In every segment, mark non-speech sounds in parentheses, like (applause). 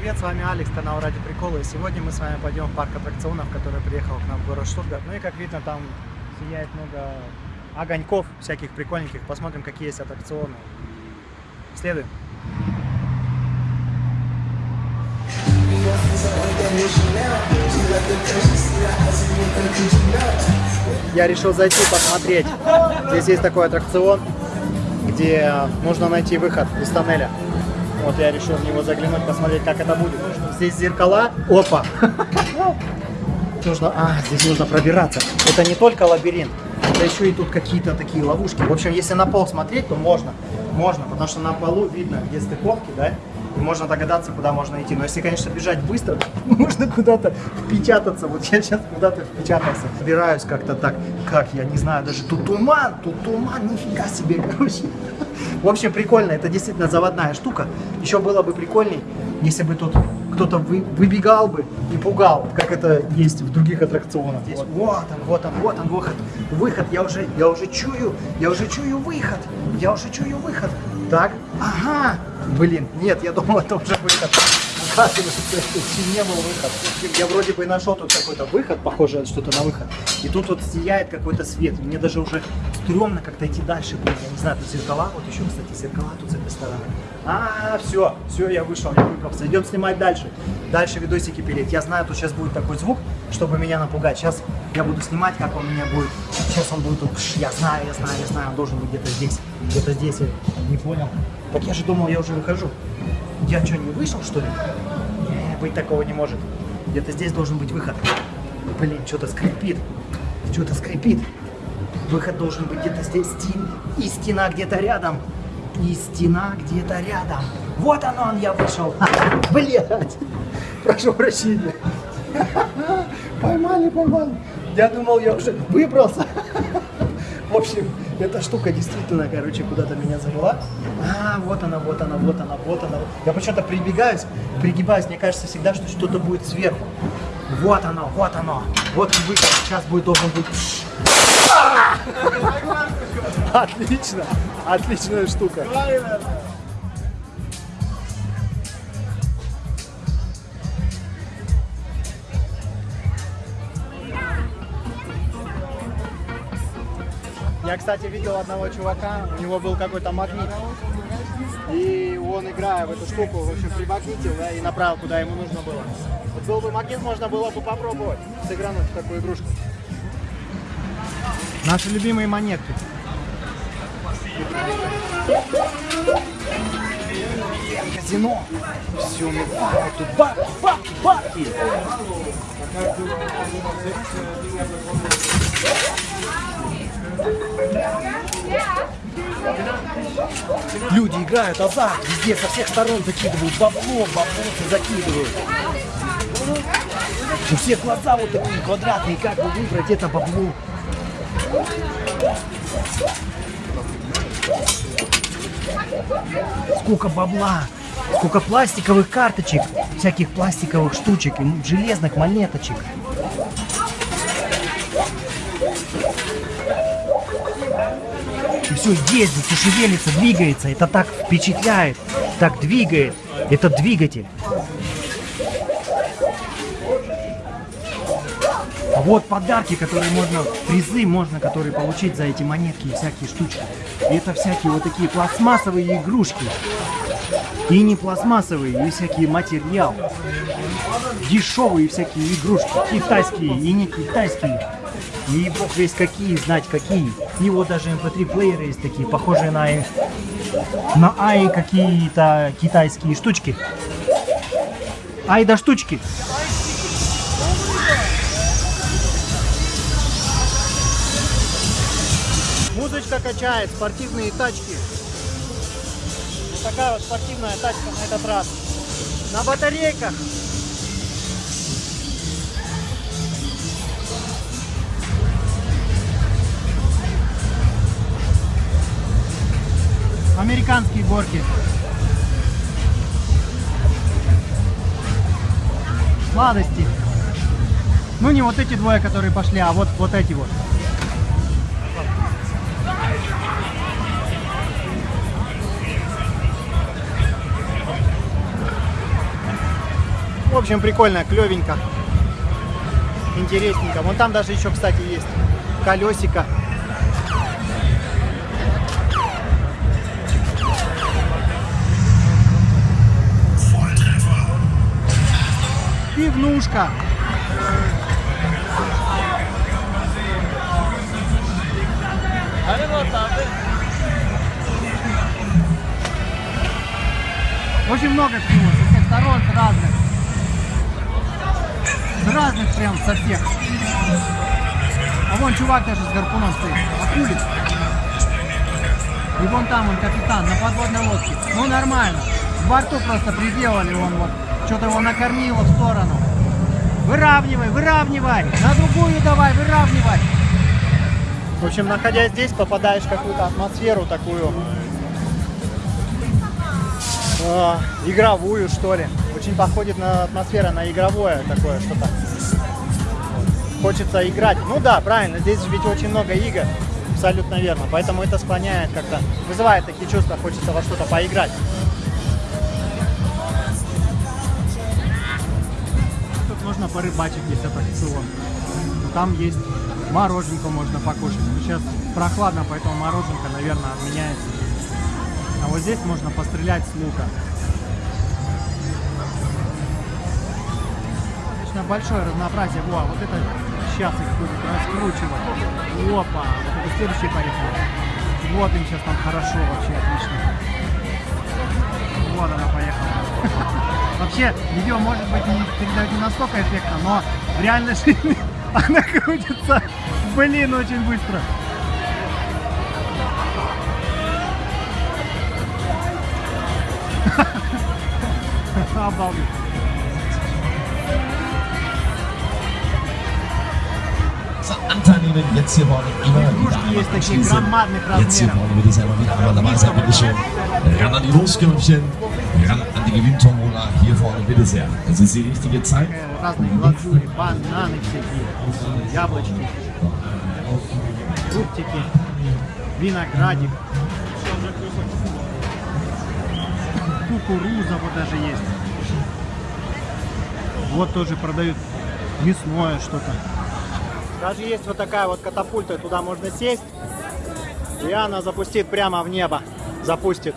привет, с вами Алекс, канал Ради Прикола. И сегодня мы с вами пойдем в парк аттракционов, который приехал к нам в город Штутгарт. Ну и как видно, там сияет много огоньков всяких прикольненьких. Посмотрим, какие есть аттракционы. Следуем. Я решил зайти посмотреть. Здесь есть такой аттракцион, где нужно найти выход из тоннеля. Вот я решил в него заглянуть, посмотреть, как это будет. Здесь зеркала. Опа! (laughs) Нужно, а, здесь нужно пробираться. Это не только лабиринт, это еще и тут какие-то такие ловушки. В общем, если на пол смотреть, то можно. Можно, потому что на полу видно, где стыковки, да? И можно догадаться, куда можно идти. Но если, конечно, бежать быстро, (laughs) можно куда-то впечататься. Вот я сейчас куда-то впечатался. Собираюсь как-то так, как, я не знаю, даже тут туман, тут туман, нифига себе, (laughs) короче. В общем, прикольно, это действительно заводная штука. Еще было бы прикольней, если бы тут кто-то вы, выбегал бы и пугал, как это есть в других аттракционах. Здесь, вот он, вот он, вот он, выход. Выход, я уже, я уже чую, я уже чую выход. Я уже чую выход. Так, ага. Блин, нет, я думал, это уже выход. Оказывается, не был выход. Я вроде бы нашел тут какой-то выход, похоже что-то на выход. И тут вот сияет какой-то свет. Мне даже уже стрёмно как-то идти дальше. Я не знаю, тут зеркала. Вот еще, кстати, зеркала тут с этой стороны. А, все, все, я вышел, я выбрался. Идем снимать дальше. Дальше видосики пилить. Я знаю, тут сейчас будет такой звук, чтобы меня напугать. Сейчас я буду снимать, как он у меня будет. Сейчас он будет. Я знаю, я знаю, я знаю, он должен быть где-то здесь. Где-то здесь, я не понял. Так я же думал, я уже выхожу. Я что, не вышел, что ли? Не, быть такого не может. Где-то здесь должен быть выход. Блин, что-то скрипит. Что-то скрипит. Выход должен быть где-то здесь. Стен... И стена где-то рядом. И стена где-то рядом. Вот он, он, я вышел. (laughs) Блять. Прошу прощения. (laughs) Поймали, поймали. Я думал, я уже выбрался. (laughs) В общем, эта штука действительно, короче, куда-то меня завела. А, вот она, вот она, вот она, вот она. Я почему-то прибегаюсь, пригибаюсь. Мне кажется всегда, что что-то будет сверху. Вот оно, вот оно. Вот выход. Сейчас будет должен быть. Отлично, отличная штука. Я, кстати, видел одного чувака, у него был какой-то магнит. И он, играя в эту штуку, в общем, примагнитил да, и направил, куда ему нужно было. Вот был бы магнит, можно было бы попробовать сыгрануть в такую игрушку. Наши любимые монетки. Казино. Все, ну бабки, тут бабки, бабки, бабки. Люди играют азарт, везде со всех сторон закидывают бабло, баблосы закидывают. У всех глаза вот такие квадратные, как бы выбрать это бабло. Сколько бабла, сколько пластиковых карточек, всяких пластиковых штучек железных монеточек. Все ездит, и шевелится, двигается. Это так впечатляет, так двигает. Это двигатель. А вот подарки, которые можно, призы можно, которые получить за эти монетки и всякие штучки. И это всякие вот такие пластмассовые игрушки. И не пластмассовые, и всякие материалы. Дешевые всякие игрушки, китайские и не китайские. И бог весь какие, знать какие. Вот даже mp3 плееры есть такие, похожие на, на ай какие-то китайские штучки. Ай да штучки. Музычка качает, спортивные тачки. Вот такая вот спортивная тачка на этот раз. На батарейках. Американские горки. Сладости. Ну не вот эти двое, которые пошли, а вот, вот эти вот. общем, прикольно, клевенько. Интересненько. Вон там даже еще, кстати, есть колесико. Пивнушка. Очень много всего, со всех сторон, с разных. С разных прям, со всех. А вон чувак даже с гарпуном стоит. Акулит. И вон там он капитан на подводной лодке. Ну нормально. В борту просто приделали, он вот что-то его накормило в сторону. Выравнивай, выравнивай. На другую давай, выравнивай. В общем, находясь здесь, попадаешь в какую-то атмосферу такую э, игровую, что ли. Очень походит на атмосфера, на игровое такое что-то. Хочется играть. Ну да, правильно, здесь ведь очень много игр. Абсолютно верно. Поэтому это склоняет как-то, вызывает такие чувства, хочется во что-то поиграть. Можно порыбачить, есть аттракцион. Там есть мороженку можно покушать. Но сейчас прохладно, поэтому мороженка, наверное, отменяется. А вот здесь можно пострелять с лука. Достаточно большое разнообразие. Во, вот это сейчас их будет раскручивать. Опа, вот это следующий поехал. Вот им сейчас там хорошо, вообще отлично. Вот она поехала. (laughs) Вообще, видео может быть не передает не настолько эффектно, но в реальной жизни она крутится, блин, очень быстро. Обалдеть. Immer Игрушки есть такие громадных Jetzt hier размеров. vorne wird es einmal wieder einmal dabei sein, bitteschön. Ran an die Loskörbchen, ran an die Gewinntombola, hier vorne bitte sehr. Das ist die richtige Zeit. Разные глазури, бананы всякие, яблочки, фруктики, виноградик. Кукуруза вот даже есть. Вот тоже продают мясное что-то. Даже есть вот такая вот катапульта, туда можно сесть, и она запустит прямо в небо. Запустит.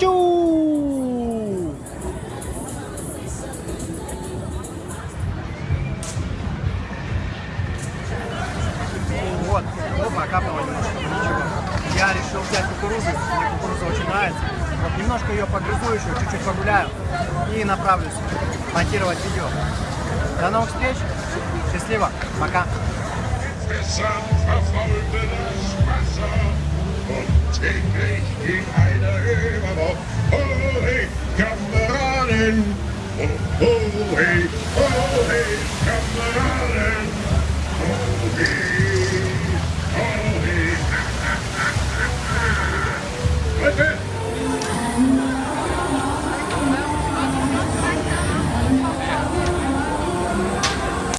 Чу! Вот, опа, капнуло немножко, но ничего. Я решил взять кукурузу, мне кукуруза очень нравится. Вот немножко ее погрызу еще, чуть-чуть погуляю и направлюсь монтировать видео. До новых встреч, счастливо, пока. und täglich ging einer über Bord. Hohe Kameraden! Oh, hohe, hey, Kameraden! hohe. hey!